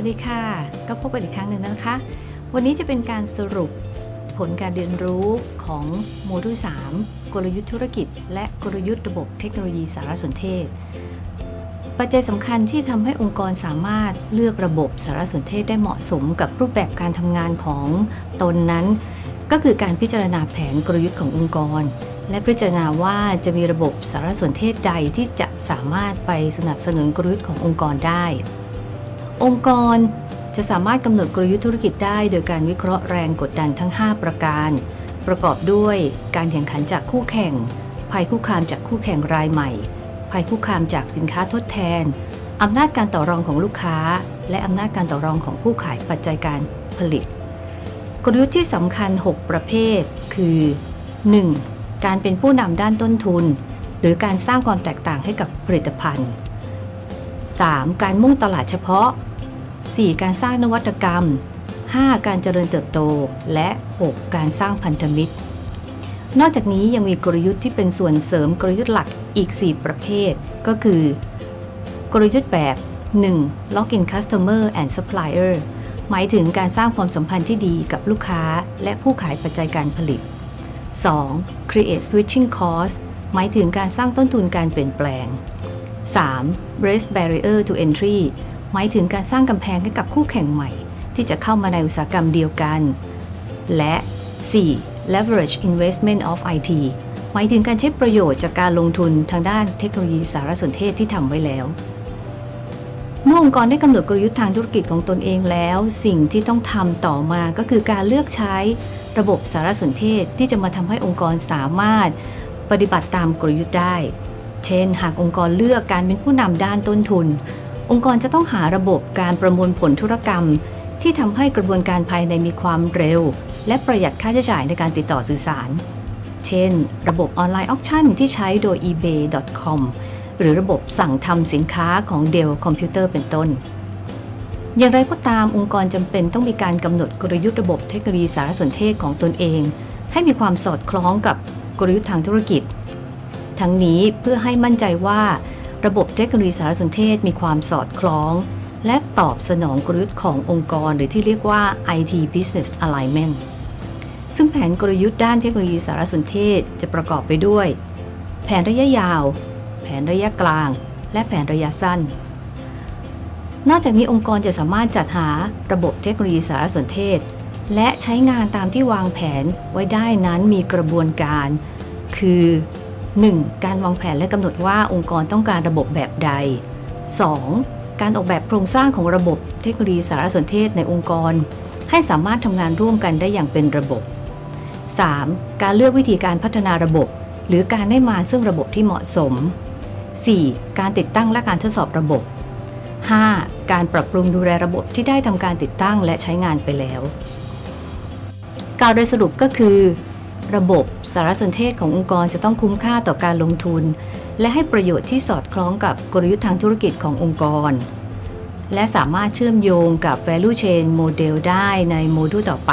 สวัสดีค่ะ ก็พบกันอีกครั้งหนึ่งนะคะ วันนี้จะเป็นการสรุปผลการเรียนรู้ของโมดูล 3 กลยุทธ์ธุรกิจ และกลยุทธ์ระบบเทคโนโลยีสารสนเทศ ปัจจัยสำคัญที่ทำให้องค์กรสามารถเลือกระบบสารสนเทศได้เหมาะสมกับรูปแบบการทำงานของตนนั้น ก็คือการพิจารณาแผนกลยุทธ์ขององค์กร และพิจารณาว่าจะมีระบบสารสนเทศใดที่จะสามารถไปสนับสนุนกลยุทธ์ขององค์กรได้ องค์กรจะสามารถกำหนดกลยุทธ์ธุรกิจได้ โดยการวิเคราะห์แรงกดดันทั้ง 5 ประการ ประกอบด้วยการแข่งขันจากคู่แข่ง ภัยคุกคามจากคู่แข่งรายใหม่ ภัยคุกคามจากสินค้าทดแทนอำนาจการต่อรองของลูกค้า และอำนาจการต่อรองของผู้ขายปัจจัยการผลิต กลยุทธ์ที่สำคัญ 6 ประเภท คือ 1. การเป็นผู้นำด้านต้นทุน หรือการสร้างความแตกต่างให้กับผลิตภัณฑ์ 3. การมุ่งตลาดเฉพาะ 4. การสร้างนวัตกรรม 5. การเจริญเติบโต และ 6. การสร้างพันธมิตร นอกจากนี้ยังมีกลยุทธ์ที่เป็นส่วนเสริมกลยุทธ์หลักอีก 4 ประเภท ก็คือ กลยุทธ์แบบ 1. Lock in Customer and Supplier หมายถึงการสร้างความสัมพันธ์ที่ดีกับลูกค้า และผู้ขายปัจจัยการผลิต 2. Create Switching Cost หมายถึงการสร้างต้นทุนการเปลี่ยนแปลง 3. Raise Barrier to Entry หมายถึงการสร้างกำแพงให้กับคู่แข่งใหม่ ที่จะเข้ามาในอุตสาหกรรมเดียวกัน และ 4. Leverage Investment of IT หมายถึงการใช้ประโยชน์จากการลงทุนทางด้านเทคโนโลยีสารสนเทศที่ทำไว้แล้ว เมื่อองค์กรได้กำหนดกลยุทธ์ทางธุรกิจของตนเองแล้ว สิ่งที่ต้องทำต่อมาก็คือการเลือกใช้ระบบสารสนเทศที่จะมาทำให้องค์กรสามารถปฏิบัติตามกลยุทธ์ได้ เช่น หากองค์กรเลือกการเป็นผู้นำด้านต้นทุน องค์กรจะต้องหาระบบการประมวลผลธุรกรรม ที่ทำให้กระบวนการภายในมีความเร็ว และประหยัดค่าใช้จ่ายในการติดต่อสื่อสาร เช่น ระบบ online auction ที่ใช้โดย ebay.com หรือระบบสั่งทำสินค้าของ Dell Computer เป็นต้น อย่างไรก็ตามองค์กรจำเป็นต้องมีการกำหนดกลยุทธ์ระบบเทคโนโลยีสารสนเทศของตนเอง ให้มีความสอดคล้องกับกลยุทธ์ทางธุรกิจ ทั้งนี้เพื่อให้มั่นใจว่า ระบบเทคโนโลยีสารสนเทศมีความสอดคล้อง และตอบสนองกลยุทธ์ขององค์กรหรือที่เรียกว่า IT Business Alignment ซึ่งแผนกลยุทธ์ด้านเทคโนโลยีสารสนเทศจะประกอบไปด้วย แผนระยะยาว แผนระยะกลาง และแผนระยะสั้น นอกจากนี้องค์กรจะสามารถจัดหาระบบเทคโนโลยีสารสนเทศ และใช้งานตามที่วางแผนไว้ได้นั้นมีกระบวนการ คือ 1. การวางแผนและกำหนดว่าองค์กรต้องการระบบแบบใด 2. การออกแบบโครงสร้างของระบบเทคโนโลยีสารสนเทศในองค์กร ให้สามารถทำงานร่วมกันได้อย่างเป็นระบบ 3. การเลือกวิธีการพัฒนาระบบ หรือการได้มาซึ่งระบบที่เหมาะสม 4. การติดตั้งและการทดสอบระบบ 5. การปรับปรุงดูแลระบบที่ได้ทำการติดตั้งและใช้งานไปแล้วกล่าวโดยสรุปก็คือ ระบบสารสนเทศขององค์กรจะต้องคุ้มค่าต่อการลงทุน และให้ประโยชน์ที่สอดคล้องกับกลยุทธ์ทางธุรกิจขององค์กร และสามารถเชื่อมโยงกับ value chain model ได้ในโมดูลต่อไป